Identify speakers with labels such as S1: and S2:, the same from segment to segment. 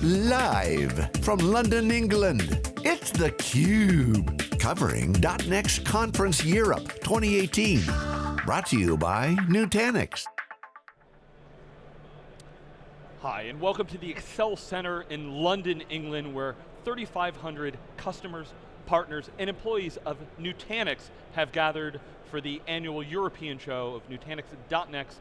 S1: Live from London, England, it's theCUBE. Covering .next Conference Europe 2018. Brought to you by Nutanix.
S2: Hi, and welcome to the Excel Center in London, England, where 3,500 customers, partners, and employees of Nutanix have gathered for the annual European show of Nutanix.next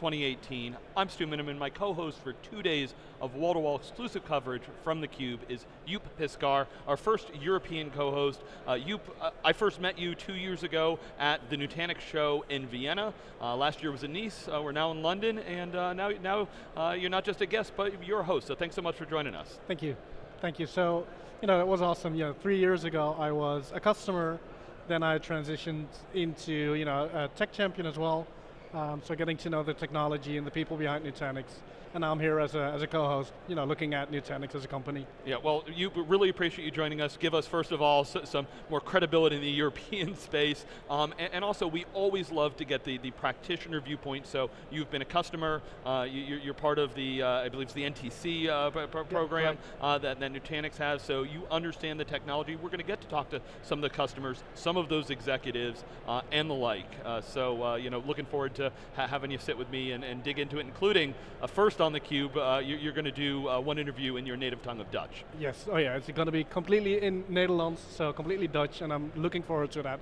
S2: 2018. I'm Stu Miniman, my co-host for two days of wall-to-wall -wall exclusive coverage from theCUBE is Joep Piscaer, our first European co-host. Uh, Joep, uh, I first met you two years ago at the Nutanix show in Vienna. Uh, last year was in Nice, uh, we're now in London, and uh, now, now uh, you're not just a guest, but you're a host, so thanks so much for joining us.
S3: Thank you, thank you. So, you know, it was awesome. You know, three years ago, I was a customer, then I transitioned into, you know, a tech champion as well, um, so getting to know the technology and the people behind Nutanix and I'm here as a, as a co-host, you know, looking at Nutanix as a company.
S2: Yeah, well, you really appreciate you joining us. Give us, first of all, some more credibility in the European space, um, and, and, also we always love to get the, the practitioner viewpoint, so you've been a customer, uh, you, are part of the, uh, I believe it's the NTC uh, program
S3: yeah, right.
S2: that, that Nutanix has, so you understand the technology. We're going to get to talk to some of the customers, some of those executives, uh, and the like. Uh, so, uh, you know, looking forward to ha having you sit with me and, and dig into it, including a first on theCUBE, uh, you, are going to do uh, one interview in your native tongue of Dutch.
S3: Yes, oh yeah, it's going to be completely in Netherlands, so completely Dutch, and I'm looking forward to that.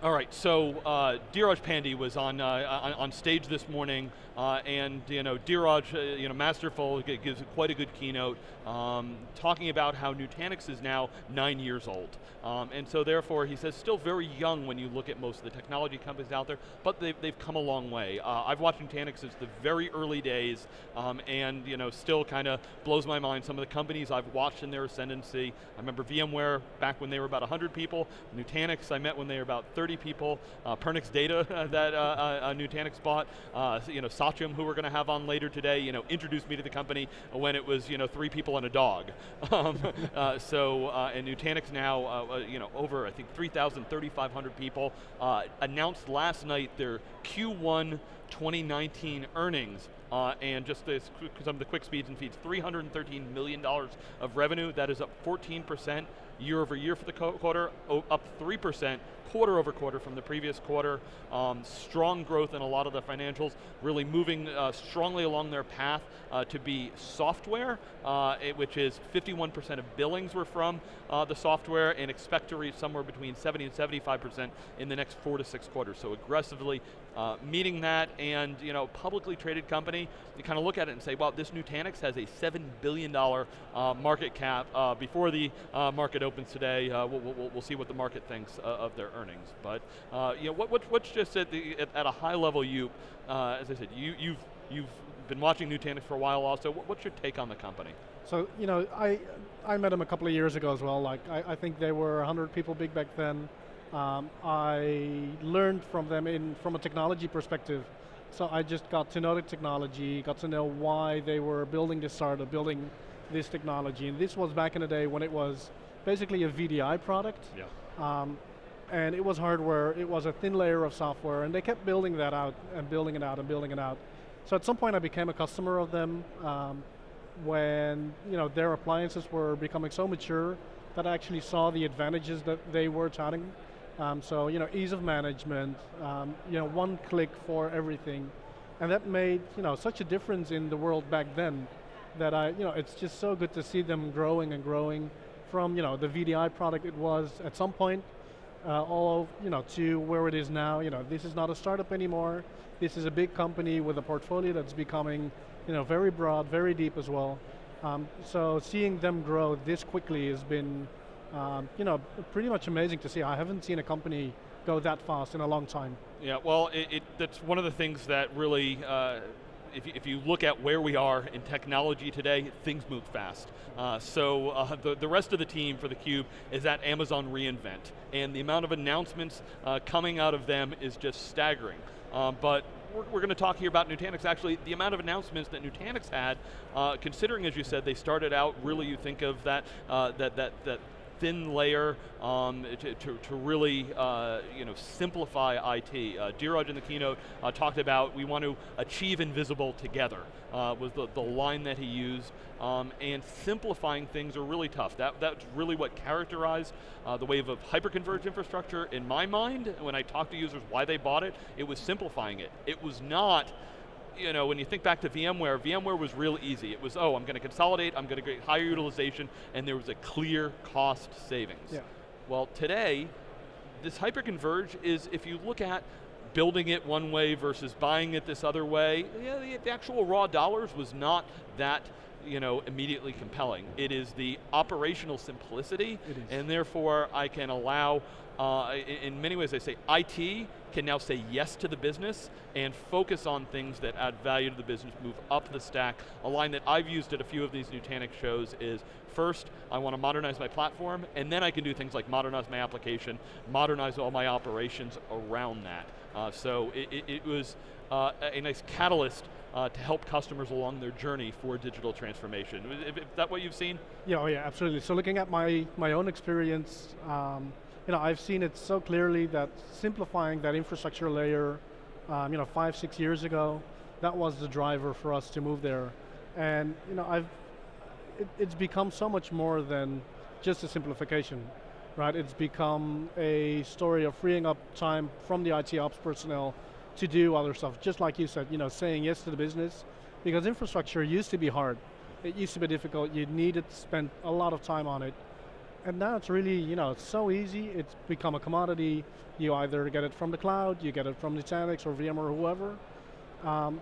S2: All right, so uh, Dheeraj Pandey was on, uh, on, on stage this morning, uh, and you know, Dheeraj, uh, you know, masterful, gives quite a good keynote, um, talking about how Nutanix is now nine years old. Um, and so therefore, he says, still very young when you look at most of the technology companies out there, but they've, they've come a long way. Uh, I've watched Nutanix since the very early days, um, and you know, still kind of blows my mind some of the companies I've watched in their ascendancy. I remember VMware back when they were about 100 people, Nutanix I met when they were about 30 people, uh, Pernix Data that uh, uh, Nutanix bought, uh, you know, Satyam, who we're going to have on later today, you know, introduced me to the company when it was, you know, three people and a dog. um, uh, so, uh, and Nutanix now, uh, uh you know, over I think 3,000, 3,500 people, uh, announced last night their Q1 2019 earnings uh, and just this, some of the quick speeds and feeds, $313 million of revenue, that is up 14% year over year for the quarter, up 3% quarter over quarter from the previous quarter. Um, strong growth in a lot of the financials, really moving uh, strongly along their path uh, to be software, uh, it, which is 51% of billings were from uh, the software and expect to reach somewhere between 70 and 75% in the next four to six quarters. So aggressively uh, meeting that and you know, publicly traded company, you kind of look at it and say, well, this Nutanix has a $7 billion market cap. before the market opens today, we'll, we'll, we'll, see what the market thinks of their earnings. But uh, you know, what, what, what's just at, the, at, at, a high level, you, uh, as I said, you, you've, you've been watching Nutanix for a while also. What, what's your take on the company?
S3: So, you know, I, I met them a couple of years ago as well. Like, I, I think they were 100 people big back then. Um, I learned from them in, from a technology perspective. So I just got to know the technology, got to know why they were building this startup, building this technology. And this was back in the day when it was basically a VDI product.
S2: Yeah.
S3: Um, and it was hardware, it was a thin layer of software, and they kept building that out, and building it out, and building it out. So at some point I became a customer of them um, when you know, their appliances were becoming so mature that I actually saw the advantages that they were touting. Um, so you know, ease of management, um, you know, one click for everything. And that made you know, such a difference in the world back then that I, you know, it's just so good to see them growing and growing from you know, the VDI product it was at some point uh, all you know, to where it is now. You know, this is not a startup anymore. This is a big company with a portfolio that's becoming you know, very broad, very deep as well. Um, so seeing them grow this quickly has been um, you know, pretty much amazing to see. I haven't seen a company go that fast in a long time.
S2: Yeah, well, it, it, that's one of the things that really uh, if you, if you look at where we are in technology today, things move fast. Uh, so uh, the, the rest of the team for theCUBE is at Amazon reInvent, and the amount of announcements uh, coming out of them is just staggering. Um, but we're, we're going to talk here about Nutanix. Actually, the amount of announcements that Nutanix had, uh, considering, as you said, they started out really, you think of that, uh, that, that, that thin layer um, to, to, to, really uh, you know, simplify IT. Uh, Dheeraj in the keynote uh, talked about we want to achieve invisible together, uh, was the, the line that he used. Um, and simplifying things are really tough. That, that's really what characterized uh, the wave of hyperconverged infrastructure in my mind, when I talk to users why they bought it, it was simplifying it. It was not you know, when you think back to VMware, VMware was real easy. It was, oh, I'm going to consolidate, I'm going to get higher utilization, and there was a clear cost savings.
S3: Yeah.
S2: Well, today, this hyperconverge is, if you look at building it one way versus buying it this other way, yeah, the, the actual raw dollars was not that you know, immediately compelling. It is the operational simplicity, and therefore I can allow uh, in many ways I say IT can now say yes to the business and focus on things that add value to the business, move up the stack. A line that I've used at a few of these Nutanix shows is, first, I want to modernize my platform, and then I can do things like modernize my application, modernize all my operations around that. Uh, so it, it, it was uh, a nice catalyst uh, to help customers along their journey for digital transformation. Is, is that what you've seen?
S3: Yeah, oh yeah, absolutely. So looking at my, my own experience, um, you know, I've seen it so clearly that simplifying that infrastructure layer, um, you know, five, six years ago, that was the driver for us to move there. And you know, I've, it, it's become so much more than just a simplification, right? It's become a story of freeing up time from the IT ops personnel to do other stuff, just like you said, you know, saying yes to the business, because infrastructure used to be hard. It used to be difficult, you needed to spend a lot of time on it, and now it's really, you know, it's so easy, it's become a commodity. You either get it from the cloud, you get it from Nutanix or VMware or whoever. Um,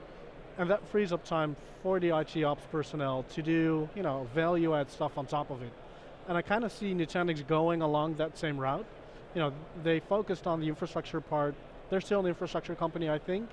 S3: and that frees up time for the IT ops personnel to do, you know, value add stuff on top of it. And I kind of see Nutanix going along that same route. You know, they focused on the infrastructure part. They're still an infrastructure company, I think,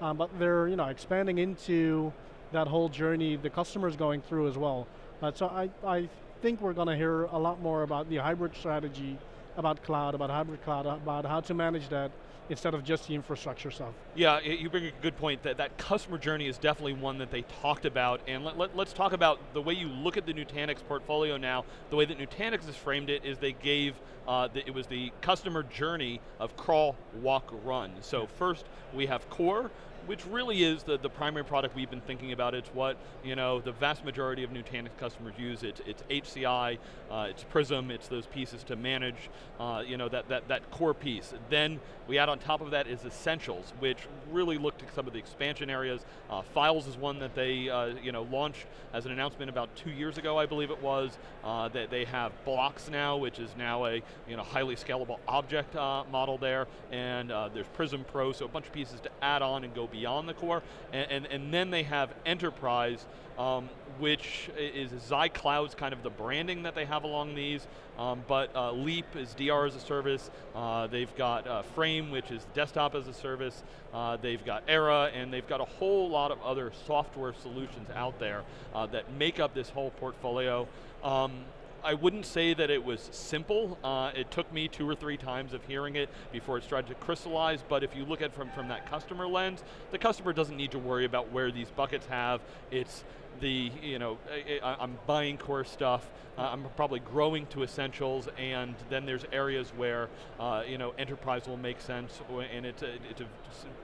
S3: um, but they're, you know, expanding into that whole journey the customer's going through as well. Uh, so I, I think we're going to hear a lot more about the hybrid strategy, about cloud, about hybrid cloud, about how to manage that instead of just the infrastructure stuff.
S2: Yeah, you bring a good point. That, that customer journey is definitely one that they talked about, and let, let, let's talk about the way you look at the Nutanix portfolio now. The way that Nutanix has framed it is they gave, uh, the, it was the customer journey of crawl, walk, run. So first, we have core, which really is the, the primary product we've been thinking about. It's what you know the vast majority of Nutanix customers use. It's, it's HCI, uh, it's Prism, it's those pieces to manage uh, you know, that, that, that core piece. Then we add on top of that is Essentials, which really looked at some of the expansion areas. Uh, Files is one that they uh, you know, launched as an announcement about two years ago, I believe it was. Uh, that they have Blocks now, which is now a you know, highly scalable object uh, model there, and there's Prism Pro, so a bunch of pieces to add on and go beyond the core, and, and, and then they have enterprise, um, which is Cloud's kind of the branding that they have along these, um, but uh, Leap is DR as a service, uh, they've got uh, Frame, which is desktop as a service, uh, they've got Era, and they've got a whole lot of other software solutions out there uh, that make up this whole portfolio. Um, I wouldn't say that it was simple. Uh, it took me two or three times of hearing it before it started to crystallize, but if you look at it from, from that customer lens, the customer doesn't need to worry about where these buckets have. It's the, you know, I, am buying core stuff, uh, I'm probably growing to essentials, and then there's areas where, uh, you know, enterprise will make sense, and it's, a, it's a,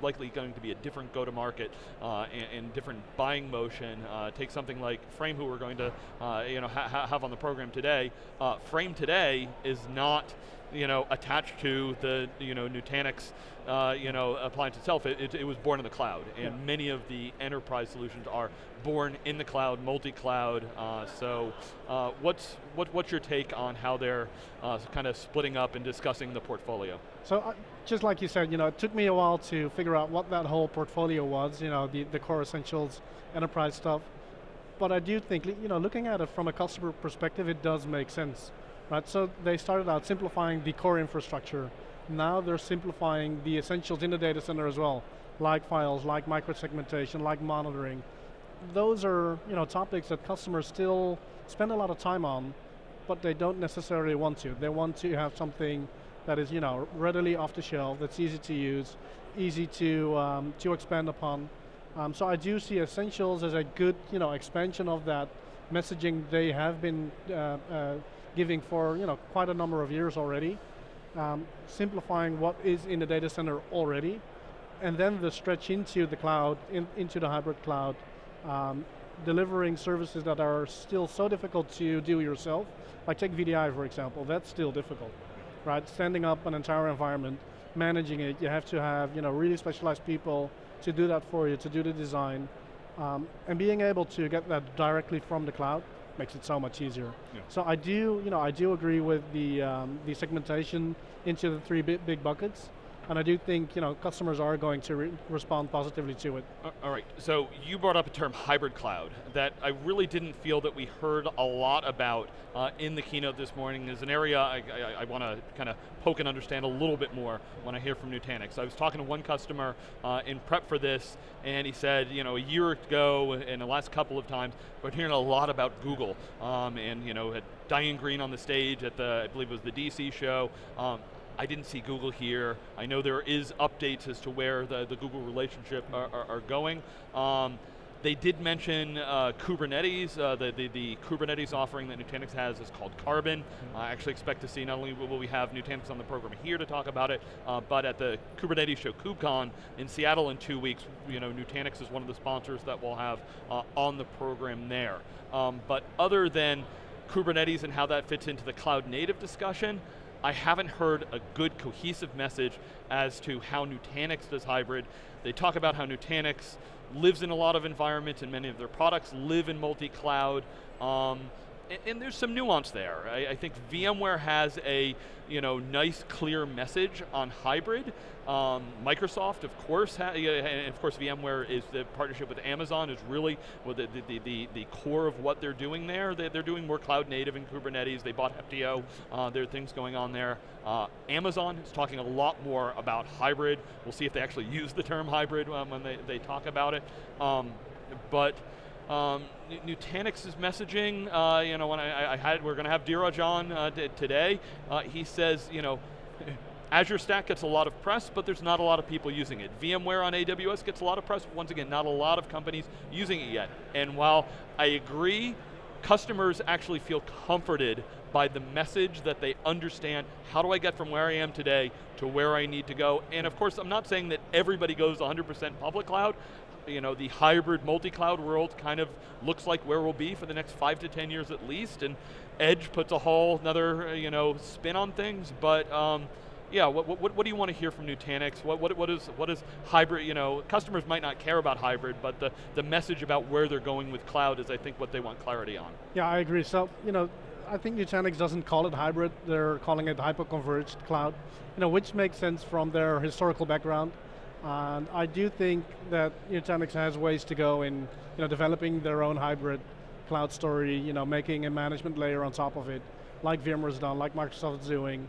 S2: likely going to be a different go-to-market uh, and, and, different buying motion. Uh, take something like Frame, who we're going to, uh, you know, ha have on the program today. Uh, Frame today is not, you know, attached to the, you know, Nutanix uh, you know, appliance itself, it, it, it, was born in the cloud. And yeah. many of the enterprise solutions are born in the cloud, multi-cloud. Uh, so uh, what's, what, what's your take on how they're uh, kind of splitting up and discussing the portfolio?
S3: So uh, just like you said, you know, it took me a while to figure out what that whole portfolio was, you know, the, the core essentials, enterprise stuff. But I do think, you know, looking at it from a customer perspective, it does make sense. Right, so they started out simplifying the core infrastructure, now they're simplifying the essentials in the data center as well, like files, like microsegmentation, like monitoring. Those are you know, topics that customers still spend a lot of time on, but they don't necessarily want to. They want to have something that is you know, readily off the shelf, that's easy to use, easy to, um, to expand upon. Um, so I do see Essentials as a good you know, expansion of that messaging they have been uh, uh, giving for you know, quite a number of years already, um, simplifying what is in the data center already, and then the stretch into the cloud, in, into the hybrid cloud, um, delivering services that are still so difficult to do yourself, like take VDI for example, that's still difficult, right? Standing up an entire environment, managing it, you have to have you know, really specialized people to do that for you, to do the design, um, and being able to get that directly from the cloud makes it so much easier. Yeah. So I do, you know, I do agree with the, um, the segmentation into the three big, big buckets. And I do think you know, customers are going to re respond positively to it.
S2: All right, so you brought up a term hybrid cloud that I really didn't feel that we heard a lot about uh, in the keynote this morning. Is an area I, I, I want to kind of poke and understand a little bit more when I hear from Nutanix. I was talking to one customer uh, in prep for this, and he said, you know, a year ago, and the last couple of times, we're hearing a lot about Google, um, and you know, had Diane Greene on the stage at the, I believe it was the DC show, um, I didn't see Google here. I know there is updates as to where the, the Google relationship are, are, are going. Um, they did mention uh, Kubernetes, uh, the, the, the, Kubernetes offering that Nutanix has is called Carbon. Mm-hmm. I actually expect to see not only will we have Nutanix on the program here to talk about it, uh, but at the Kubernetes show, KubeCon, in Seattle in two weeks, you know, Nutanix is one of the sponsors that we'll have uh, on the program there. Um, but other than Kubernetes and how that fits into the cloud native discussion, I haven't heard a good cohesive message as to how Nutanix does hybrid. They talk about how Nutanix lives in a lot of environments and many of their products live in multi-cloud. Um, and, there's some nuance there. I, I, think VMware has a you know, nice clear message on hybrid. Um, Microsoft, of course, and of course VMware is the partnership with Amazon is really well, the, the, the, the, core of what they're doing there. They, are doing more cloud native in Kubernetes. They bought Heptio. Uh, there are things going on there. Uh, Amazon is talking a lot more about hybrid. We'll see if they actually use the term hybrid um, when they, they talk about it. Um, but um, Nutanix's messaging, uh, you know, when I, I, had, we're going to have Dheeraj on uh, today, uh, he says, you know, Azure Stack gets a lot of press, but there's not a lot of people using it. VMware on AWS gets a lot of press, but once again, not a lot of companies using it yet. And while I agree, customers actually feel comforted by the message that they understand, how do I get from where I am today to where I need to go? And of course, I'm not saying that everybody goes 100% public cloud, you know, the hybrid multi-cloud world kind of looks like where we'll be for the next five to 10 years at least, and Edge puts a whole another, you know, spin on things, but um, yeah, what, what, what, do you want to hear from Nutanix? What, what, what, is, what is hybrid, you know, customers might not care about hybrid, but the, the message about where they're going with cloud is I think what they want clarity on.
S3: Yeah, I agree. So, you know, I think Nutanix doesn't call it hybrid, they're calling it hyper-converged cloud, you know, which makes sense from their historical background. And I do think that Nutanix has ways to go in you know, developing their own hybrid cloud story, you know, making a management layer on top of it, like VMware's done, like Microsoft's doing.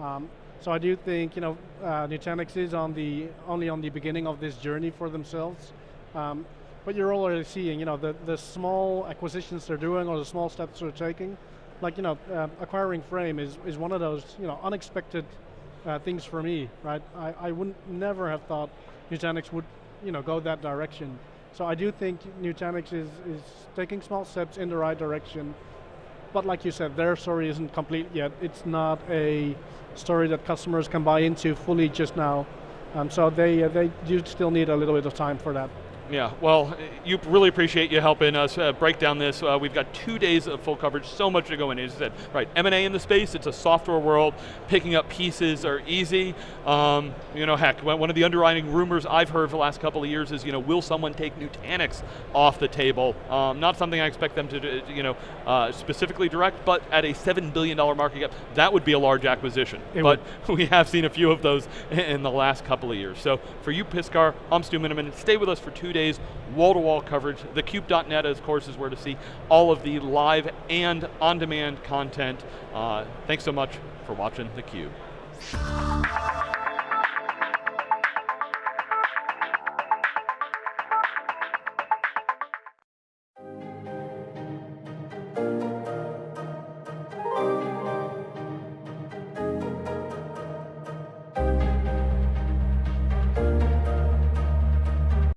S3: Um, so I do think you know, uh, Nutanix is on the, only on the beginning of this journey for themselves. Um, but you're already seeing you know, the, the small acquisitions they're doing or the small steps they're taking. Like you know, uh, acquiring Frame is, is one of those you know, unexpected uh, things for me, right? I, I wouldn't never have thought Nutanix would you know, go that direction. So I do think Nutanix is, is taking small steps in the right direction, but like you said, their story isn't complete yet. It's not a story that customers can buy into fully just now. Um, so they, uh, they do still need a little bit of time for that.
S2: Yeah, well, you really appreciate you helping us uh, break down this. Uh, we've got two days of full coverage, so much to go in. As you said, right, M&A in the space, it's a software world. Picking up pieces are easy. Um, you know, heck, one of the underlying rumors I've heard for the last couple of years is, you know, will someone take Nutanix off the table? Um, not something I expect them to, do, you know, uh, specifically direct, but at a $7 billion market cap, that would be a large acquisition. It but would. we have seen a few of those in the last couple of years. So for you, Piscaer, I'm Stu Miniman. Stay with us for two days days, wall-to-wall -wall coverage. TheCUBE.net, of course, is where to see all of the live and on-demand content. Uh, thanks so much for watching theCUBE.